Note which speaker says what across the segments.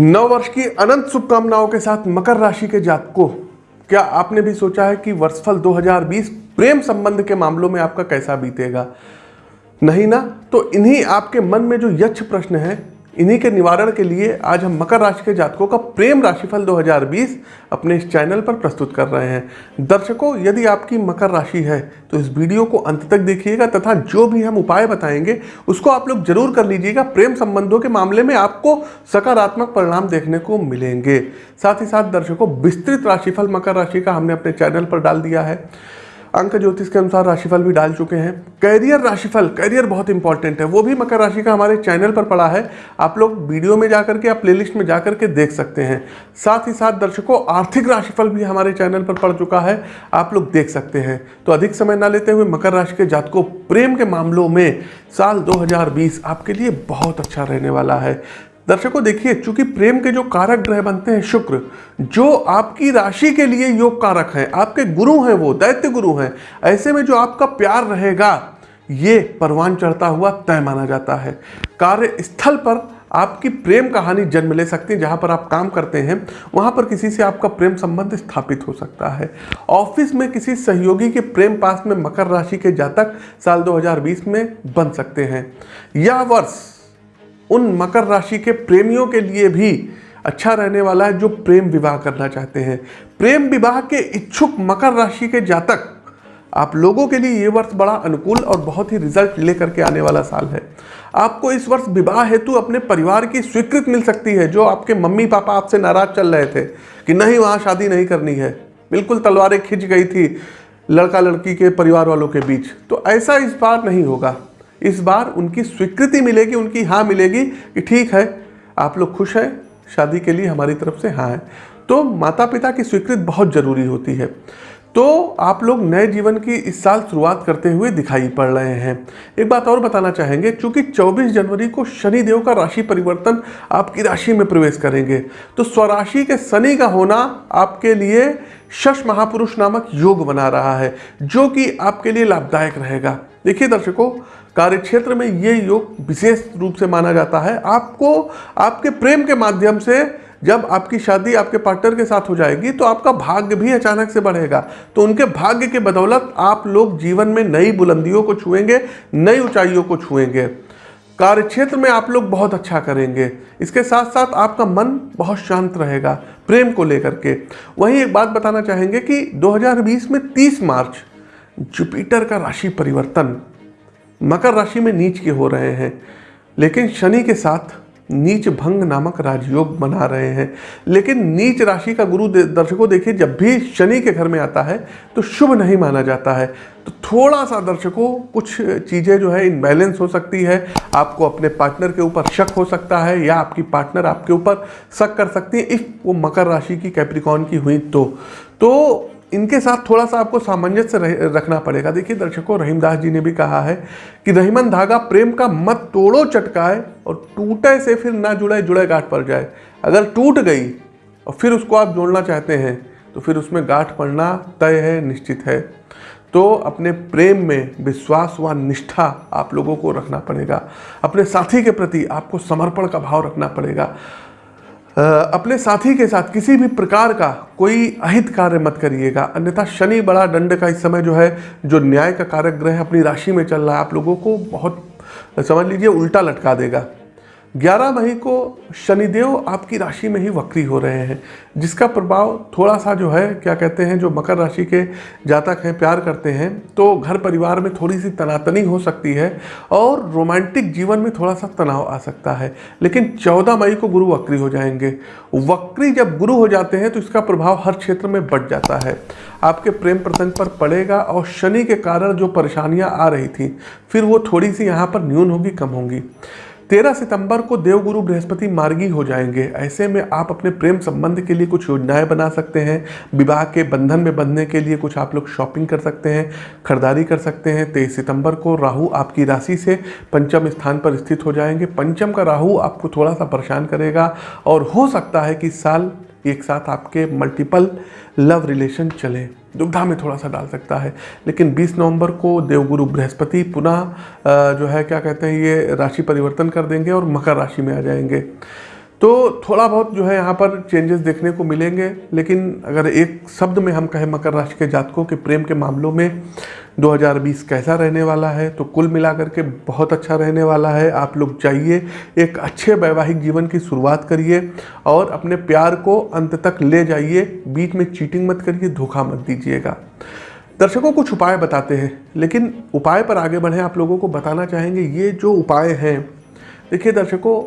Speaker 1: नव वर्ष की अनंत शुभकामनाओं के साथ मकर राशि के जातकों, क्या आपने भी सोचा है कि वर्षफल 2020 प्रेम संबंध के मामलों में आपका कैसा बीतेगा? नहीं ना? तो इन्हीं आपके मन में जो यक्ष प्रश्न है इन्हीं के निवारण के लिए आज हम मकर राशि के जातकों का प्रेम राशिफल 2020 अपने इस चैनल पर प्रस्तुत कर रहे हैं। दर्शकों, यदि आपकी मकर राशि है तो इस वीडियो को अंत तक देखिएगा तथा जो भी हम उपाय बताएँगे, उसको आप लोग ज़रूर कर लीजिएगा। प्रेम संबंधों के मामले में आपको सकारात्मक परिणाम देखने को मिलेंगे। साथ ही साथ दर्शकों, विस्तृत राशिफल मकर राशि का हमने अपने चैनल पर डाल दिया है। अंक ज्योतिष के अनुसार राशिफल भी डाल चुके हैं। कैरियर राशिफल कैरियर बहुत इंपॉर्टेंट है। वो भी मकर राशि का हमारे चैनल पर पड़ा है। आप लोग वीडियो में जाकर के या प्लेलिस्ट में जाकर के देख सकते हैं। साथ ही साथ दर्शकों, आर्थिक राशिफल भी हमारे चैनल पर पड़ चुका है। आप लोग देख सकते हैं। तो अधिक समय ना लेते हुए मकर राशि के जातकों, प्रेम के मामलों में साल 2020 आपके लिए बहुत अच्छा रहने वाला है। दर्शकों, देखिए, चूँकि प्रेम के जो कारक ग्रह बनते हैं, शुक्र, जो आपकी राशि के लिए योग कारक है, आपके गुरु हैं वो, दैत्य गुरु हैं, ऐसे में जो आपका प्यार रहेगा, ये परवान चढ़ता हुआ तय माना जाता है। कार्य स्थल पर आपकी प्रेम कहानी जन्म ले सकती है, जहाँ पर आप काम करते हैं, वहाँ पर किसी से आपका प्रेम संबंध स्थापित हो सकता है। ऑफ़िस में किसी सहयोगी के प्रेम पास में मकर राशि के जातक साल 2020 में बन सकते हैं। यह वर्ष उन मकर राशि के प्रेमियों के लिए भी अच्छा रहने वाला है जो प्रेम विवाह करना चाहते हैं। प्रेम विवाह के इच्छुक मकर राशि के जातक, आप लोगों के लिए ये वर्ष बड़ा अनुकूल और बहुत ही रिज़ल्ट लेकर के आने वाला साल है। आपको इस वर्ष विवाह हेतु अपने परिवार की स्वीकृत मिल सकती है, जो आपके मम्मी पापा आपसे नाराज़ चल रहे थे कि नहीं, वहाँ शादी नहीं करनी है। बिल्कुल तलवारें खिंच गई थी लड़का लड़की के परिवार वालों के बीच। तो ऐसा इस बार नहीं होगा। इस बार उनकी स्वीकृति मिलेगी, उनकी हाँ मिलेगी कि ठीक है, आप लोग खुश हैं, शादी के लिए हमारी तरफ़ से हाँ है। तो माता पिता की स्वीकृति बहुत ज़रूरी होती है। तो आप लोग नए जीवन की इस साल शुरुआत करते हुए दिखाई पड़ रहे हैं। एक बात और बताना चाहेंगे क्योंकि 24 जनवरी को शनि देव का राशि परिवर्तन आपकी राशि में प्रवेश करेंगे तो स्वराशि के शनि का होना आपके लिए शश महापुरुष नामक योग बना रहा है, जो कि आपके लिए लाभदायक रहेगा। देखिए दर्शकों कार्य क्षेत्र में ये योग विशेष रूप से माना जाता है। आपको, आपके प्रेम के माध्यम से जब आपकी शादी आपके पार्टनर के साथ हो जाएगी तो आपका भाग्य भी अचानक से बढ़ेगा। तो उनके भाग्य के बदौलत आप लोग जीवन में नई बुलंदियों को छुएँगे, नई ऊंचाइयों को छुएँगे। कार्य क्षेत्र में आप लोग बहुत अच्छा करेंगे। इसके साथ साथ आपका मन बहुत शांत रहेगा, प्रेम को लेकर के। वहीं एक बात बताना चाहेंगे कि 2020 में 30 मार्च जुपिटर का राशि परिवर्तन मकर राशि में नीच के हो रहे हैं, लेकिन शनि के साथ नीच भंग नामक राजयोग बना रहे हैं। लेकिन नीच राशि का गुरु दर्शकों देखिए, जब भी शनि के घर में आता है तो शुभ नहीं माना जाता है। तो थोड़ा सा दर्शकों, कुछ चीज़ें जो है, इनबैलेंस हो सकती है। आपको अपने पार्टनर के ऊपर शक हो सकता है, या आपकी पार्टनर आपके ऊपर शक कर सकती है, इफ़ वो मकर राशि की कैप्रिकॉन की हुई तो। तो इनके साथ थोड़ा सा आपको सामंजस्य रखना पड़ेगा। देखिए, दर्शकों, रहीमदास जी ने भी कहा है कि रहीमन धागा प्रेम का मत तोड़ो, चटकाए और टूटे से फिर ना जुड़े जुड़े गांठ पड़ जाए। अगर टूट गई और फिर उसको आप जोड़ना चाहते हैं तो फिर उसमें गांठ पड़ना तय है, निश्चित है। तो अपने प्रेम में विश्वास व निष्ठा आप लोगों को रखना पड़ेगा। अपने साथी के प्रति आपको समर्पण का भाव रखना पड़ेगा। अपने साथी के साथ किसी भी प्रकार का कोई अहित कार्य मत करिएगा। अन्यथा शनि बड़ा दंड का इस समय जो है, जो न्याय का कारक ग्रह अपनी राशि में चल रहा है, आप लोगों को बहुत, समझ लीजिए, उल्टा लटका देगा। 11 मई को शनिदेव आपकी राशि में ही वक्री हो रहे हैं, जिसका प्रभाव थोड़ा सा जो है, क्या कहते हैं, जो मकर राशि के जातक हैं, प्यार करते हैं तो घर परिवार में थोड़ी सी तनातनी हो सकती है और रोमांटिक जीवन में थोड़ा सा तनाव आ सकता है। लेकिन 14 मई को गुरु वक्री हो जाएँगे। वक्री जब गुरु हो जाते हैं तो इसका प्रभाव हर क्षेत्र में बढ़ जाता है। आपके प्रेम प्रसंग पर पड़ेगा और शनि के कारण जो परेशानियाँ आ रही थी, फिर वो थोड़ी सी यहाँ पर न्यून होगी, कम होंगी। तेरह सितंबर को देवगुरु बृहस्पति मार्गी हो जाएँगे। ऐसे में आप अपने प्रेम संबंध के लिए कुछ योजनाएँ बना सकते हैं। विवाह के बंधन में बंधने के लिए कुछ आप लोग शॉपिंग कर सकते हैं, खरीदारी कर सकते हैं। तेईस सितंबर को राहु आपकी राशि से पंचम स्थान पर स्थित हो जाएँगे। पंचम का राहु आपको थोड़ा सा परेशान करेगा और हो सकता है कि इस एक साथ आपके मल्टीपल लव रिलेशन चले। दुविधा में थोड़ा सा डाल सकता है। लेकिन 20 नवंबर को देवगुरु बृहस्पति पुनः जो है, क्या कहते हैं, ये राशि परिवर्तन कर देंगे और मकर राशि में आ जाएँगे। तो थोड़ा बहुत जो है यहाँ पर चेंजेस देखने को मिलेंगे, लेकिन अगर एक शब्द में हम कहें मकर राशि के जातकों के प्रेम के मामलों में 2020 कैसा रहने वाला है तो कुल मिलाकर के बहुत अच्छा रहने वाला है। आप लोग चाहिए एक अच्छे वैवाहिक जीवन की शुरुआत करिए और अपने प्यार को अंत तक ले जाइए। बीच में चीटिंग मत करिए, धोखा मत दीजिएगा। दर्शकों कुछ उपाय बताते हैं, लेकिन उपाय पर आगे बढ़ें, आप लोगों को बताना चाहेंगे, ये जो उपाय हैं, देखिए दर्शकों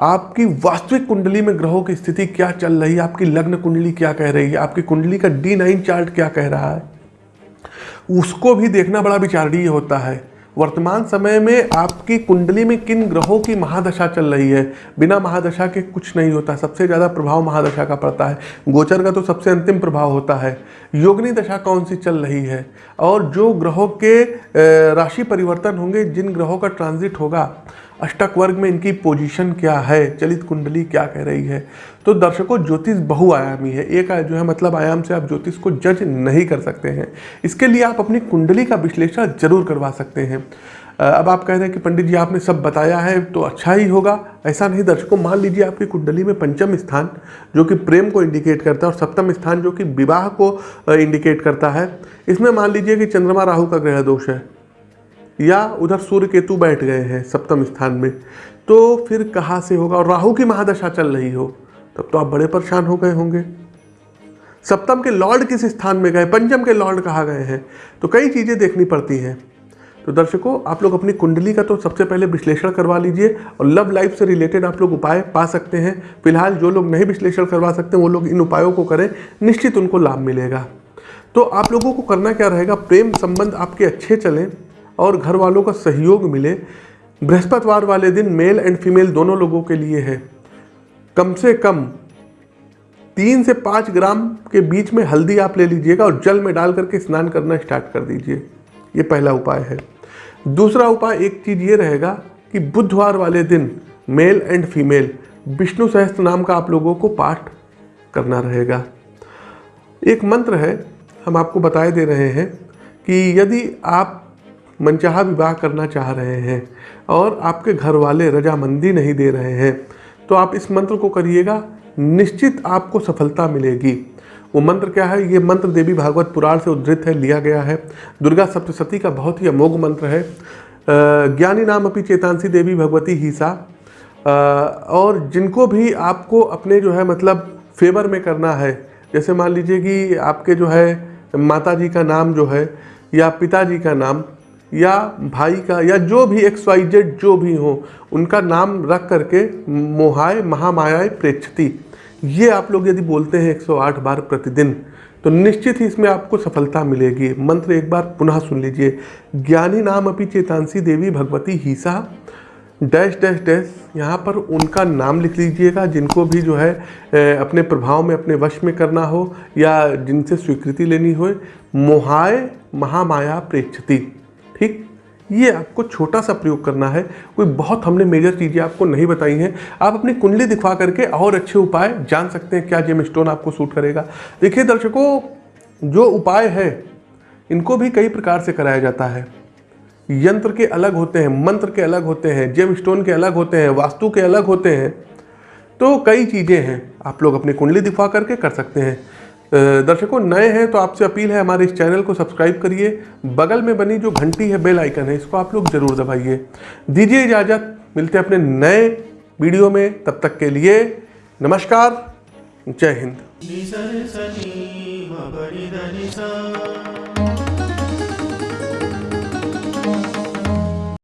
Speaker 1: आपकी वास्तविक कुंडली में ग्रहों की स्थिति क्या चल रही है? आपकी लग्न कुंडली क्या कह रही है? आपकी कुंडली का डी नाइन चार्ट क्या कह रहा है? उसको भी देखना बड़ा विचारणीय होता है। वर्तमान समय में आपकी कुंडली में किन ग्रहों की महादशा चल रही है? बिना महादशा के कुछ नहीं होता। सबसे ज़्यादा प्रभाव महादशा का पड़ता है। गोचर का तो सबसे अंतिम प्रभाव होता है। योगनी दशा कौन सी चल रही है? और जो ग्रहों के राशि परिवर्तन होंगे, जिन ग्रहों का ट्रांजिट होगा अष्टक वर्ग में इनकी पोजीशन क्या है? चलित कुंडली क्या कह रही है? तो दर्शकों, ज्योतिष बहुआयामी है। एक जो है मतलब आयाम से आप ज्योतिष को जज नहीं कर सकते हैं। इसके लिए आप अपनी कुंडली का विश्लेषण ज़रूर करवा सकते हैं। अब आप कह रहे हैं कि पंडित जी, आपने सब बताया है तो अच्छा ही होगा। ऐसा नहीं, दर्शकों, मान लीजिए आपकी कुंडली में पंचम स्थान, जो कि प्रेम को इंडिकेट करता है, और सप्तम स्थान, जो कि विवाह को इंडिकेट करता है। इसमें मान लीजिए कि चंद्रमा राहु का ग्रह दोष है। या उधर सूर्य केतु बैठ गए हैं सप्तम स्थान में तो फिर कहाँ से होगा? और राहु की महादशा चल रही हो, तब तो आप बड़े परेशान हो गए होंगे। सप्तम के लॉर्ड किस स्थान में गए? पंचम के लॉर्ड कहाँ गए हैं? तो कई चीज़ें देखनी पड़ती हैं। तो दर्शकों, आप लोग अपनी कुंडली का तो सबसे पहले विश्लेषण करवा लीजिए और लव लाइफ से रिलेटेड आप लोग उपाय पा सकते हैं। फ़िलहाल जो लोग नहीं विश्लेषण करवा सकते, वो लोग इन उपायों को करें, निश्चित उनको लाभ मिलेगा। तो आप लोगों को करना क्या रहेगा? प्रेम संबंध आपके अच्छे चलें और घर वालों का सहयोग मिले। बृहस्पतिवार वाले दिन मेल एंड फीमेल दोनों लोगों के लिए है। कम से कम तीन से पाँच ग्राम के बीच में हल्दी आप ले लीजिएगा और जल में डाल करके स्नान करना स्टार्ट कर दीजिए। ये पहला उपाय है। दूसरा उपाय एक चीज़ ये रहेगा कि बुधवार वाले दिन मेल एंड फीमेल विष्णु सहस्त्र नाम का आप लोगों को पाठ करना रहेगा। एक मंत्र है, हम आपको बताए दे रहे हैं कि यदि आप मनचाहा विवाह करना चाह रहे हैं और आपके घर वाले रजामंदी नहीं दे रहे हैं तो आप इस मंत्र को करिएगा, निश्चित आपको सफलता मिलेगी। वो मंत्र क्या है? ये मंत्र देवी भागवत पुराण से उद्धृत है, लिया गया है। दुर्गा सप्तशती का बहुत ही अमोघ मंत्र है। ज्ञानी नाम अपनी चेतांसी देवी भगवती हीसा। और जिनको भी आपको अपने जो है मतलब फेवर में करना है, जैसे मान लीजिए कि आपके जो है माता जी का नाम जो है, या पिताजी का नाम या भाई का, या जो भी एक्स वाई जेड जो भी हो, उनका नाम रख करके मोहाय, महामायाय प्रेक्षति। ये आप लोग यदि बोलते हैं 108 बार प्रतिदिन तो निश्चित ही इसमें आपको सफलता मिलेगी। मंत्र एक बार पुनः सुन लीजिए। ज्ञानी नाम अपनी चेतांसी देवी भगवती हीसा। डैश डैश डैश, यहाँ पर उनका नाम लिख लीजिएगा, जिनको भी जो है अपने प्रभाव में, अपने वश में करना हो, या जिनसे स्वीकृति लेनी हो, मोहाय महामाया प्रेक्षती। ठीक? ये आपको छोटा सा प्रयोग करना है। कोई बहुत हमने मेजर चीज़ें आपको नहीं बताई हैं। आप अपनी कुंडली दिखवा करके और अच्छे उपाय जान सकते हैं। क्या जेम स्टोन आपको सूट करेगा? देखिए दर्शकों, जो उपाय है, इनको भी कई प्रकार से कराया जाता है। यंत्र के अलग होते हैं, मंत्र के अलग होते हैं जेम स्टोन के अलग होते हैं, वास्तु के अलग होते हैं। तो कई चीज़ें हैं। आप लोग अपनी कुंडली दिखवा करके कर सकते हैं। दर्शकों, नए हैं तो आपसे अपील है हमारे इस चैनल को सब्सक्राइब करिए। बगल में बनी जो घंटी है, बेल आइकन है, इसको आप लोग ज़रूर दबाइए। दीजिए इजाज़त। मिलते हैं अपने नए वीडियो में। तब तक के लिए नमस्कार। जय हिंद।